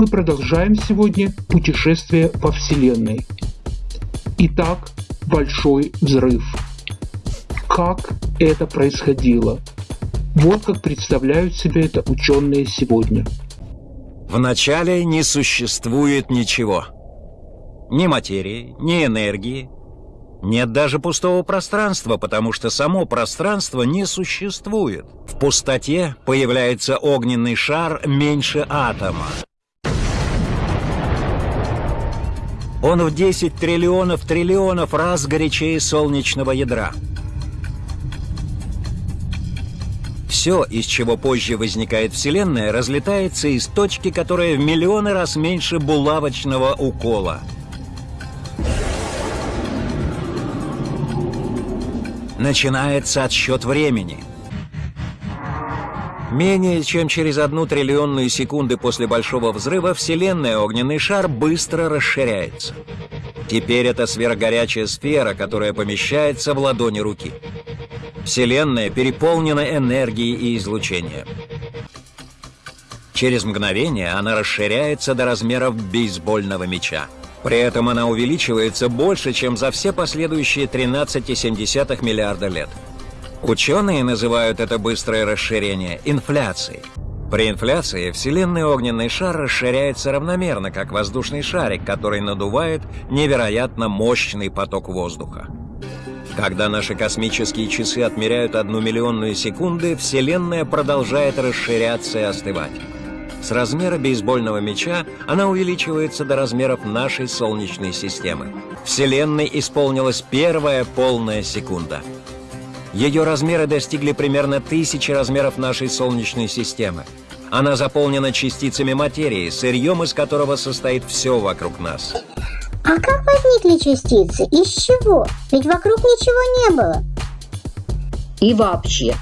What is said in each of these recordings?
Мы продолжаем сегодня путешествие во Вселенной. Итак, большой взрыв. Как это происходило? Вот как представляют себе это ученые сегодня. Вначале не существует ничего. Ни материи, ни энергии. Нет даже пустого пространства, потому что само пространство не существует. В пустоте появляется огненный шар меньше атома. Он в 10 триллионов триллионов раз горячее солнечного ядра. Все, из чего позже возникает Вселенная, разлетается из точки, которая в миллионы раз меньше булавочного укола. Начинается отсчет времени. Менее чем через одну триллионную секунды после Большого Взрыва Вселенная огненный шар быстро расширяется. Теперь это сверхгорячая сфера, которая помещается в ладони руки. Вселенная переполнена энергией и излучением. Через мгновение она расширяется до размеров бейсбольного мяча. При этом она увеличивается больше, чем за все последующие 13,7 миллиарда лет. Ученые называют это быстрое расширение инфляцией. При инфляции Вселенный огненный шар расширяется равномерно, как воздушный шарик, который надувает невероятно мощный поток воздуха. Когда наши космические часы отмеряют одну миллионную секунды, Вселенная продолжает расширяться и остывать. С размера бейсбольного мяча она увеличивается до размеров нашей Солнечной системы. Вселенной исполнилась первая полная секунда. Ее размеры достигли примерно тысячи размеров нашей Солнечной системы. Она заполнена частицами материи, сырьем из которого состоит все вокруг нас. А как возникли частицы? Из чего? Ведь вокруг ничего не было. И вообще,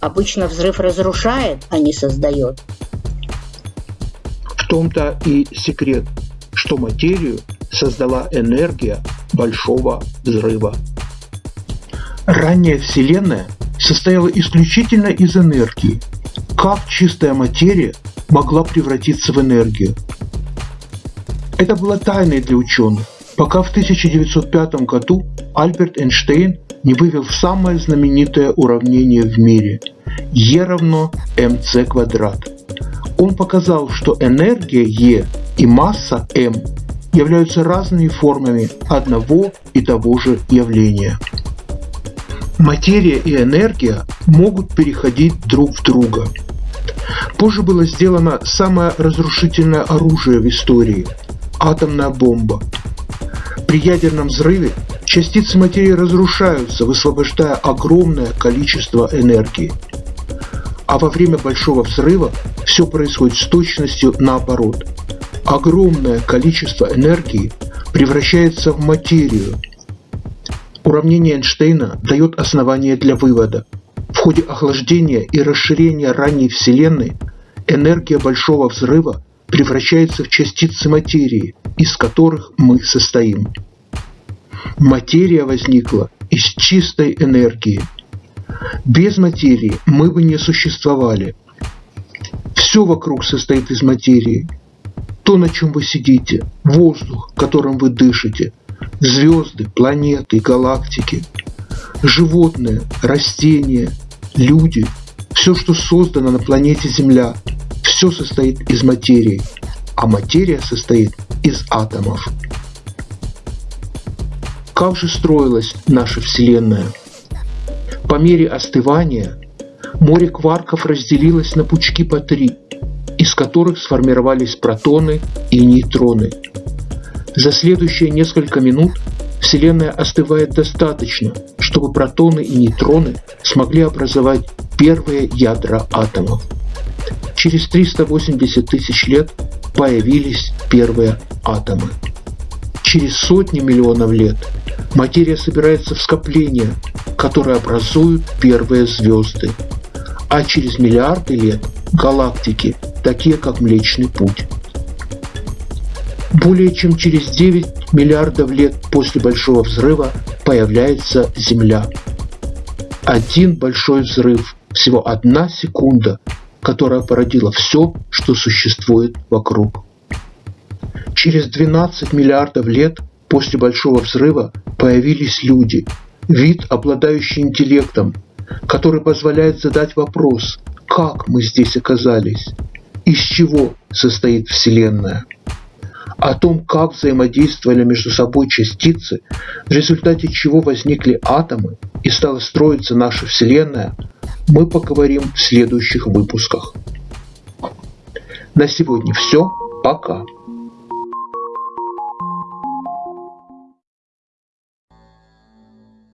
обычно взрыв разрушает, а не создает. В том-то и секрет, что материю создала энергия большого взрыва. Ранняя Вселенная состояла исключительно из энергии. Как чистая материя могла превратиться в энергию? Это было тайной для ученых, пока в 1905 году Альберт Эйнштейн не вывел самое знаменитое уравнение в мире – E равно mc квадрат. Он показал, что энергия E и масса m являются разными формами одного и того же явления. Материя и энергия могут переходить друг в друга. Позже было сделано самое разрушительное оружие в истории – атомная бомба. При ядерном взрыве частицы материи разрушаются, высвобождая огромное количество энергии. А во время большого взрыва все происходит с точностью наоборот. Огромное количество энергии превращается в материю. Уравнение Эйнштейна дает основание для вывода. В ходе охлаждения и расширения ранней Вселенной энергия большого взрыва превращается в частицы материи, из которых мы состоим. Материя возникла из чистой энергии. Без материи мы бы не существовали. Все вокруг состоит из материи. То, на чем вы сидите, воздух, которым вы дышите, звезды, планеты, галактики, животные, растения, люди, все, что создано на планете Земля – все состоит из материи, а материя состоит из атомов. Как же строилась наша Вселенная? По мере остывания море кварков разделилось на пучки по три, из которых сформировались протоны и нейтроны. За следующие несколько минут Вселенная остывает достаточно, чтобы протоны и нейтроны смогли образовать первые ядра атомов. Через 380 тысяч лет появились первые атомы. Через сотни миллионов лет материя собирается в скопления, которые образуют первые звезды. А через миллиарды лет галактики, такие как Млечный Путь. Более чем через 9 миллиардов лет после Большого Взрыва появляется Земля. Один большой взрыв, всего одна секунда которая породила все, что существует вокруг. Через 12 миллиардов лет после Большого взрыва появились люди, вид, обладающий интеллектом, который позволяет задать вопрос, как мы здесь оказались, из чего состоит Вселенная. О том, как взаимодействовали между собой частицы, в результате чего возникли атомы и стала строиться наша Вселенная, мы поговорим в следующих выпусках. На сегодня все. Пока.